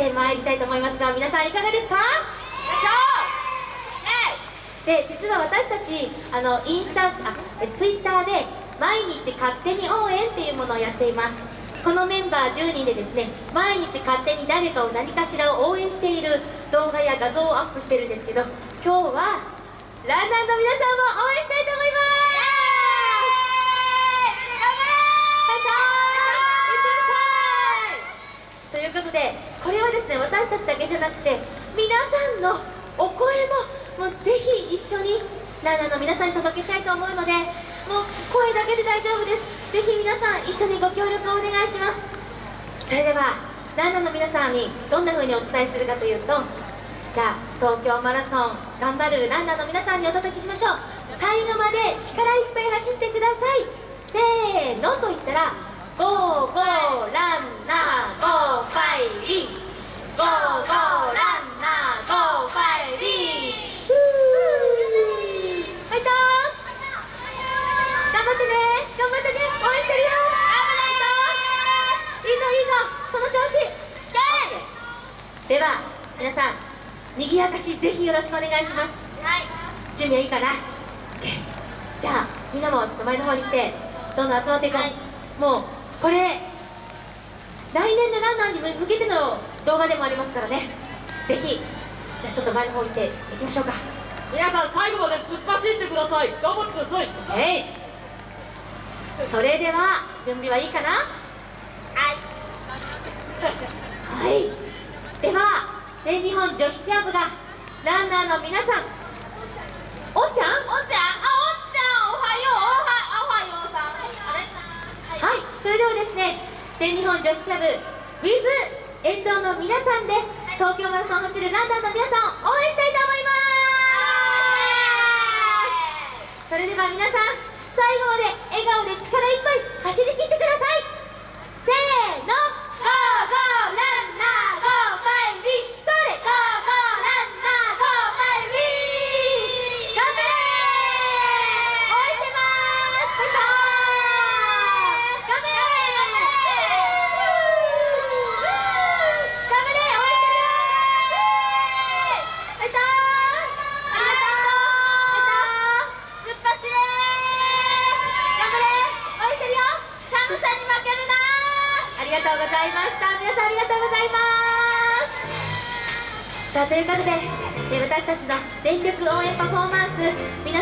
てまいりたいと思いますが皆さんいかがですか？で実は私たちあのインスタあツイッターで毎日勝手に応援っていうものをやっています。このメンバー10人でですね毎日勝手に誰かを何かしらを応援している動画や画像をアップしてるんですけど今日はランナーの皆さんも応援したいと思います！ということでこれはですね私たちだけじゃなくて皆さんのお声ももうぜひ一緒にランナーの皆さんに届けたいと思うのでもう声だけで大丈夫です。ぜひ皆さん一緒にご協力をお願いします。それではランナーの皆さんにどんな風にお伝えするかというとじゃあ東京マラソン頑張るランナーの皆さんにお届けしましょう。最後まで力いっぱい走ってください。せーのと言ったらゴーゴーランナーゴーファイリーゴーゴーランナーゴーファイリーファイト頑張ってね頑張ってね応援してるよいいぞいいぞその調子では皆さん賑やかしぜひよろしくお願いします。はい。準備はいいかな？じゃあみんなもちょっと前の方に来てどんどん集まっていこう、はい、もうこれ来年のランナーに向けての動画でもありますからね。ぜひじゃあちょっと前の方に行っていきましょうか。皆さん最後まで突っ走ってください。頑張ってください。えい。それでは準備はいいかな？はい。はいでは全日本女子チャンプがランナーの皆さん。おっちゃん？おっちゃん？あおっちゃんおはよう。おはようさん。はい、それではですね全日本女子チャブ with 沿道の皆さんで東京マラソンを走るランナーの皆さんを応援したいと思いますそれでは皆さん最後まで笑顔で力いっぱい走り切ってくださいせーのゴーゴーランナーゴーファイリーそれゴーゴーランナーゴーファイリー頑張れ応援してますファイト頑張れ頑張れ応援してるよファイトありがとうファイト突っ走れ頑張れ応援してるよ寒さに負けるなあありがとうございました。皆さんありがとうございます。さあということでえ私たちの全力応援パフォーマンス皆